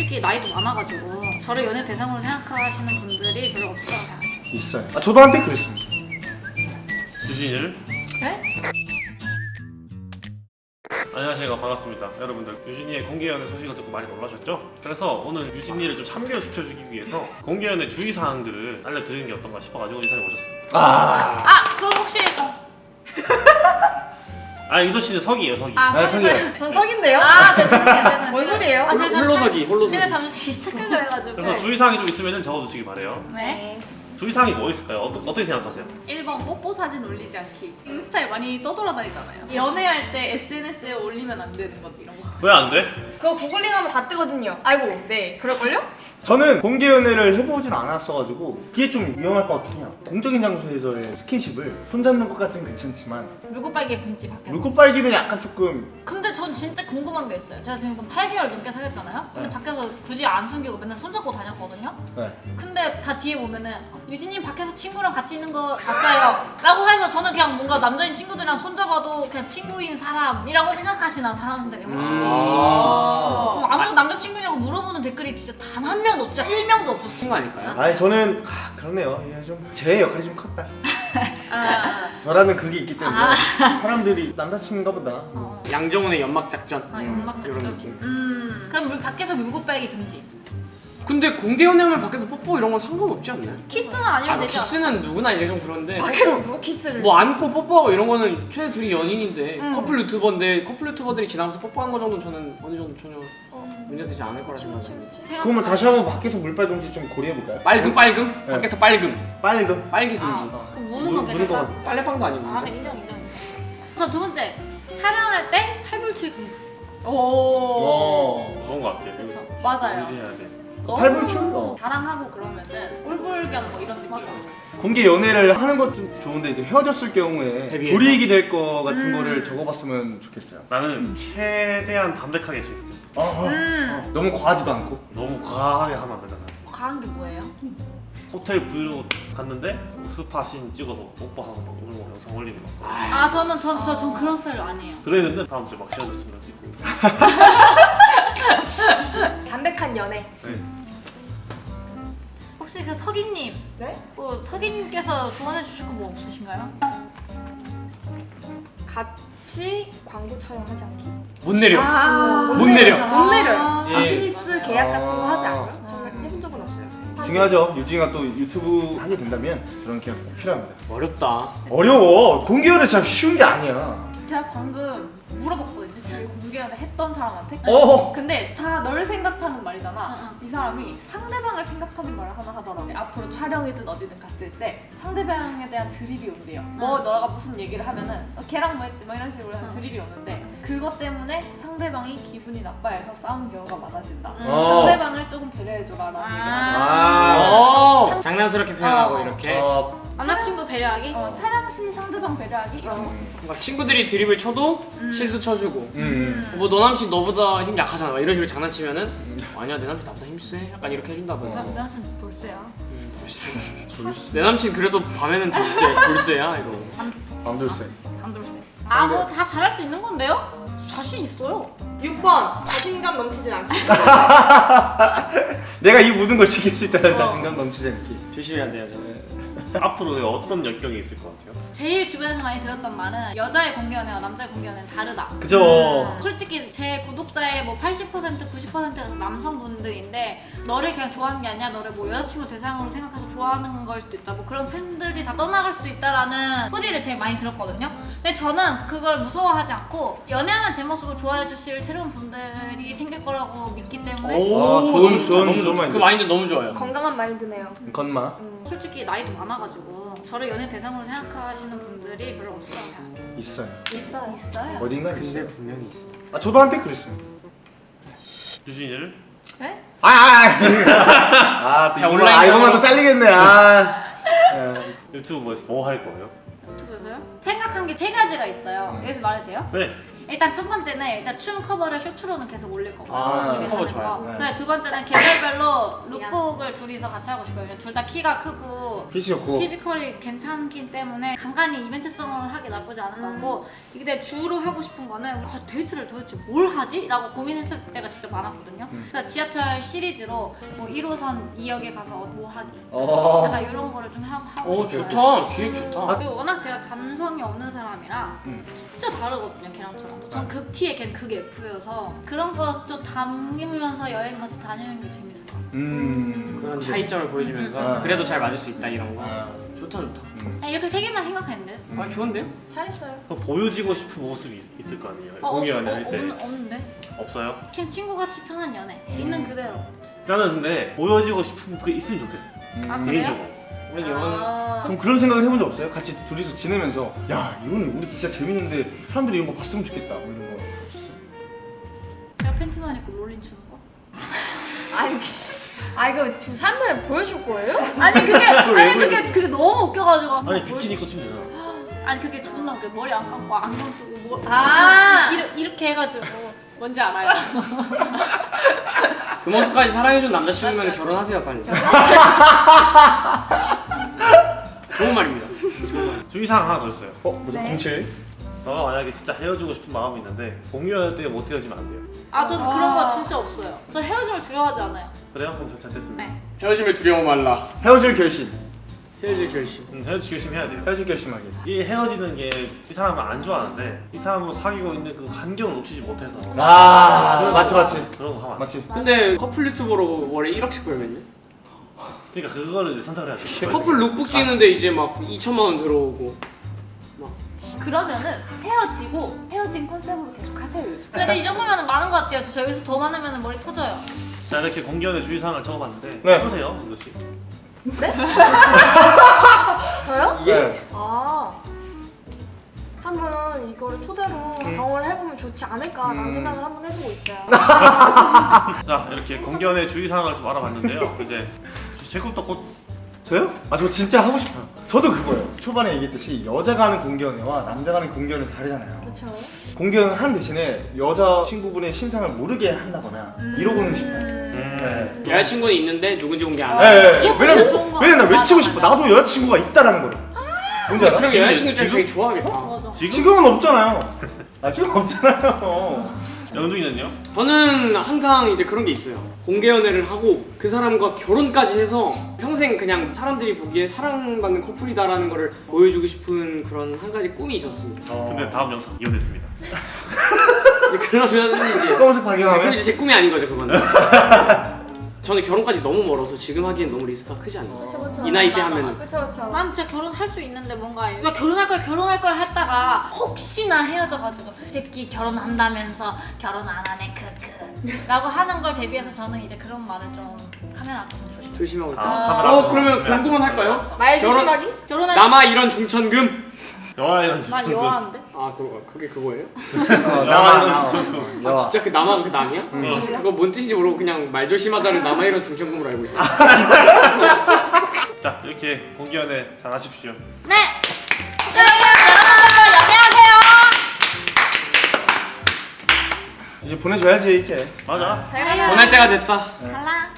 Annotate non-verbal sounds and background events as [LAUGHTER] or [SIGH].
솔직히 나이도 많아가지고 저를 연애 대상으로 생각하시는 분들이 별로 없어요. 있어요. 아, 저도 한때 그랬습니다. 유진이를 네? 안녕하세요 반갑습니다 여러분들 유진이의 공개연애 소식을 듣고 많이 놀라셨죠? 그래서 오늘 유진이를 좀 참교시켜주기 위해서 공개연애 주의사항들을 알려드리는 게 어떤가 싶어가지고 이 자리에 오셨습니다 아, 아 그럼 혹시 아 유도 씨는 석이에요 석이 아나 사실 성이야. 전 석인데요? 아 네네 네네 뭔 소리예요? 아, 제가 잠시- 홀로서기, 홀로서기. 제가 잠시 착각을 해가지고 그래서 주의사항이 좀 있으면 적어두시기 바래요 네 주의사항이 뭐 있을까요? 어떠, 어떻게 생각하세요? 1번 뽀뽀 사진 올리지 않기 인스타에 많이 떠돌아다니잖아요 연애할 때 SNS에 올리면 안 되는 것 이런 거 왜 안 돼? 그거 구글링하면 다 뜨거든요. 아이고, 네, 그럴걸요? 저는 공개 연애를 해보진 않았어가지고 그게 좀 위험할 것 같긴 해요. 공적인 장소에서의 스킨십을 손잡는 것 같은 괜찮지만 물고 빨개 금지 밖에서 물고 빨기는 약간 조금 근데 전 진짜 궁금한 게 있어요 제가 지금 8개월 넘게 사귀었잖아요 근데 네. 밖에서 굳이 안 숨기고 맨날 손잡고 다녔거든요 네. 근데 다 뒤에 보면은 유진님 밖에서 친구랑 같이 있는 거 봤어요 라고 해서 저는 그냥 뭔가 남자인 친구들이랑 손잡아도 그냥 친구인 사람이라고 생각하시나 사람들이 혹시 음. 아. 그럼 아무도 남자친구냐고 물어보는 댓글이 진짜 단 한 명도 진짜 1명도 없었어요 거 아닐까요? 아니 저는 아, 그러네요. 이게 좀제 역할이 좀 컸다. [LAUGHS] 아, 저라는 그게 있기 때문에 아. 사람들이 남자친구인가 보다. 어. 양정훈의 연막 작전. 아 연막 이런 작전 느낌. 음 그럼 물, 밖에서 물고 빨기 금지 근데 공개 연애하면 밖에서 뽀뽀 이런 건 상관없지 않나요? 키스만 아니면 아, 되지 않아? 키스는 누구나 이제 좀 그런데 밖에서 누가 키스를. 뭐 안고 뽀뽀하고 이런 거는 최대 둘이 연인인데 음. 커플 유튜버인데 커플 유튜버들이 지나면서 뽀뽀한 거 정도는 저는 어느 정도 전혀 어. 문제되지 않을 거라 생각해요. 그러면 다시 한번 밖에서 물 빨금지 좀 고려해볼까요? 빨금 빨금 네. 밖에서 빨금 빨금. 빨기 금지. 아, 그럼 물- 무는 건 거? 같아. 빨래방도 아니고. 아 인정 인정 저두 번째 촬영할 때 팔불출 금지 오. 어. 좋은 것 같아요 그렇죠 맞아요 유진해야 돼 팔불출? 너무 어. 자랑하고 그러면은 꼴불견 뭐 이런 느낌으로 공개 연애를 하는 것 좀 좋은데 이제 헤어졌을 경우에 대비해서? 불이익이 될 거 같은 음. 거를 적어봤으면 좋겠어요. 나는 최대한 담백하게 했으면 좋겠어 어, 어. 음 너무 과하지도 않고. 너무 과하게 하면 안 되잖아 과한 게 뭐예요? 호텔 브이로그 갔는데 스파신 찍어서 뽀뽀하고 막 오늘 뭐 영상 올리고 막아 저는 저 저 전 그런 스타일 아니에요 그랬는데 다음 주에 막 씌워줬으면 찍고 [LAUGHS] 담백한 연애. 네. 혹시 그 석이님 네? 뭐 석이님께서 조언해 주실 거 뭐 없으신가요? 같이 광고 촬영하지 않기. 못 내려. 아, 못 내려. 못 내려. 아, 예. 비즈니스 계약 같은 거 하지 아. 않아요? 저는 해본 적은 없어요. 중요하죠. 유진이가 또 유튜브 하게 된다면 저런 계약 꼭 필요합니다. 어렵다. 어려워. 공개 연애 참 쉬운 게 아니야. 제가 방금 물어봤거든요 저희 공개연애 했던 사람한테 어. 근데 다 널 생각하는 말이잖아. 응, 이 사람이 상대방을 생각하는 말을 하나 하더라고. 앞으로 촬영이든 어디든 갔을 때 상대방에 대한 드립이 온대요. 뭐 너가 무슨 얘기를 하면은 어, 걔랑 뭐 했지 뭐 이런 식으로 하는 응. 드립이 오는데 그것 때문에 상대방이 기분이 나빠해서 싸우는 경우가 많아진다. 어. 상대방을 조금 배려해줘라라는 얘기를 하더라고. 아. 어, 장난스럽게 표현하고 어. 이렇게 어. 남자친구 배려하기? 어, 촬영 시 상대방 배려하기. 뭔가 친구들이 드립을 쳐도 음. 실드 쳐주고 음. 뭐 너 남친 너보다 힘 약하잖아 막 이런 식으로 장난치면은 아니야 내 남친 나보다 힘세 약간 이렇게 해준다던가 나, 내 남친 볼세야 음, 돌쇠. [LAUGHS] 돌쇠. 내 남친 그래도 밤에는 돌쇠 [LAUGHS] 돌쇠야 이거 밤돌쇠. 반돌세 아뭐 다 잘할 수 있는 건데요? 자신 있어요 6번 자신감 넘치지 않기. [LAUGHS] 내가 이 모든 걸 지킬 수 있다는 자신감 넘치지 않기. 조심해야 돼요 저는 앞으로 어떤 역경이 있을 것 같아요? 제일 주변에서 많이 들었던 말은 여자의 공개연애와 남자의 공개연애는 다르다 그죠. 음, 솔직히 제 구독자의 뭐 80% 90%가 남성분들인데 너를 그냥 좋아하는 게 아니라 너를 뭐 여자친구 대상으로 생각해서 좋아하는 걸 수도 있다 뭐 그런 팬들이 다 떠나갈 수도 있다라는 소리를 제일 많이 들었거든요 근데 저는 그걸 무서워하지 않고 연애하는 제 모습을 좋아해 주실 새로운 분들이 생길 거라고 믿기 때문에 아, 좋은- 좋은- 좋은. 마인드. 그 마인드 너무 좋아요 건강한 마인드네요. 건마. 음. 솔직히 나이도 많아 가지고 저를 연애 대상으로 생각하시는 분들이 별로 없어요 있어요. 있어요. 있어요. 어딘가 근데 있어요. 분명히 있어 아 저도 한때 그랬습니다. 유진이를 네? [LAUGHS] 아, 아, 아, 아, 야, 이거, 온라인 아, 이거만. 또 잘리겠네. 아. 예. 유튜브에서 뭐할 거예요? 유튜브에서요? 생각한 게 세 가지가 있어요 음. 여기서 말해도 돼요? 네 일단 첫 번째는 일단 춤 커버를 쇼츠로는 계속 올릴 거고요. 아, 춤 커버 좋아요. 거. 네. 근데 두 번째는 계절별로 lookbook을 둘이서 같이 하고 싶어요. 둘 다 키가 크고 피지 좋고 physical이 괜찮기 때문에 간간히 이벤트성으로 하기 나쁘지 않은 거고 근데 주로 하고 싶은 거는 아, 데이트를 도대체 뭘 하지? 라고 고민했을 때가 진짜 많았거든요 음. 그래서 지하철 시리즈로 뭐 1호선 2역에 가서 뭐 하기 어. 약간 이런 거를 좀 하고, 하고 오 싶어요 좋다. 기획 좋다. 그리고 워낙 제가 감성이 없는 사람이라 음. 진짜 다르거든요 걔랑저랑 전 아. 극 T에 걔는 극 F여서 그런 것도 담기면서 여행 같이 다니는 게 재밌을 것 같아요 음. 그런 차이점을 보여주면서 아. 그래도 잘 맞을 수 있다 이런 거. 아. 좋다 좋다. 음. 그냥 이렇게 세 개만 생각했는데 아 좋은데요? 잘했어요. 그 보여지고 싶은 모습이 있을 거 아니에요. 어, 공개 없, 연애 어, 할 때. 없, 없는데? 없어요? 그냥 친구같이 편한 연애 있는 그대로 나는 근데 보여지고 싶은 게 있으면 좋겠어요. 아, 음. 그래요? 개인적으로. 우리 이런 아, 그럼 그런 생각을 해본 적 없어요? 같이 둘이서 지내면서 야 이거는 우리 진짜 재밌는데 사람들이 이런 거 봤으면 좋겠다 뭐 이런 거 없었어요? 내가 팬티만 입고 롤린 추는 거? [LAUGHS] 아니, 아 이거 지금 사람들 보여줄 거예요? 아니 그게 [LAUGHS] 왜 아니? 그게 그게 너무 웃겨가지고 아니 비키니 입고 추면 되잖아. 아니 그게 존나 웃겨 머리 안 감고 안경 쓰고 뭐 아. 이렇게, 이렇게 해가지고 뭔지 알아요? [LAUGHS] 그 모습까지 사랑해준 남자친구면 결혼하세요 빨리. [LAUGHS] 좋은 말입니다. 주의사항 하나 더 있어요. 어? 뭐죠? 네. 07? 너가 만약에 진짜 헤어지고 싶은 마음이 있는데 공유할 때 못 헤어지면 안 돼요. 아 저는 그런 거 진짜 없어요 저 헤어짐을 두려워하지 않아요 그래요? 그럼 잘 됐습니다. 네 헤어짐을 두려워 말라. 헤어질 결심 헤어질 결심. 음, 헤어지 결심 해야 돼요. 헤어질 결심하기 이 헤어지는 게 이 사람을 안 좋아하는데 이 사람으로 사귀고 있는 그 간격을 놓치지 못해서 아 맞지. 맞지 그런 거 하면. 맞지 근데 커플 유튜버로 월에 1억씩 벌면요? 그러니까 그거를 이제 선택을 해야 돼. [LAUGHS] 커플 룩북 찍는데 이제 막 2천만 원 들어오고. 그러면은 헤어지고 헤어진 컨셉으로 계속 하세요. 근데 이 정도면 많은 것 같아요 저 여기서 더 많으면 머리 터져요 자 이렇게 공개연애 주의사항을 적어봤는데 네. 어떠세요, 은도 씨? 저요? 네. [LAUGHS] 아. 한번 이거를 토대로 음. 경험을 해보면 좋지 않을까라는 음. 생각을 한번 해보고 있어요. [LAUGHS] 자 이렇게 공개연애 주의사항을 좀 알아봤는데요. 이제 제 것도 곧 저요? 아 저 진짜 하고 싶어요 저도 그거예요 초반에 얘기했듯이 여자가 하는 공개연애와 남자가 하는 공개연애 다르잖아요 그렇죠. 공개연애 하는 대신에 여자 친구분의 신상을 모르게 한다거나 이러고는 싶어요 음... 네. 여자친구는 있는데 누군지 공개 안 네, 해. 네, 네. 왜냐면 좋은 거 왜냐면 나. 외치고 싶어. 나도 여자친구가 있다라는 걸 뭔지 알아? 그럼 여자친구 지금- 되게 좋아하겠다. 맞아 지금 지금 은 없잖아요 아 지금 없잖아요 영중이는요? 저는 항상 이제 그런 게 있어요. 공개 연애를 하고 그 사람과 결혼까지 해서 평생 그냥 사람들이 보기에 사랑받는 커플이다라는 거를 보여주고 싶은 그런 한 가지 꿈이 있었습니다. 근데 다음 영상 이혼했습니다. 이제 그러면 이제 [LAUGHS] 그럼 박영하면 이제 제 꿈이 아닌 거죠 그거는. [LAUGHS] 저는 결혼까지 너무 멀어서 지금 하기엔 너무 리스크가 크지 않나요? 그렇죠, 그렇죠. 이 나이 때 그렇죠, 그렇죠. 난 진짜 결혼할 수 있는데 뭔가 나 결혼할 거야 결혼할 거야 했다가 혹시나 헤어져가지고 이 새끼 결혼한다면서 결혼 안 하네 크크 라고 하는 걸 대비해서 저는 이제 그런 말을 좀 카메라 앞에서 조심 조심하고 있다. 아, 카메라 어 그러면. 궁금한 할까요? 말 결혼- 조심하기? 결혼할 남아 이런 중천금. 영화에는 나 진짜 여아인데? 아 그거 그게 그거예요? 어, 나와, 나와 저- 나와 아 진짜 그 남아 그 남이야? 응. 그거 뭔 뜻인지 모르고 그냥 말 조심하자를 남아 이런 중천금으로 알고 있어요. [LAUGHS] 자 이렇게 공개연애 잘 하십시오. 네! 여러분 연애하세요 이제 보내줘야지 이제 맞아. 잘 가요. 보낼 때가 됐다. 갈라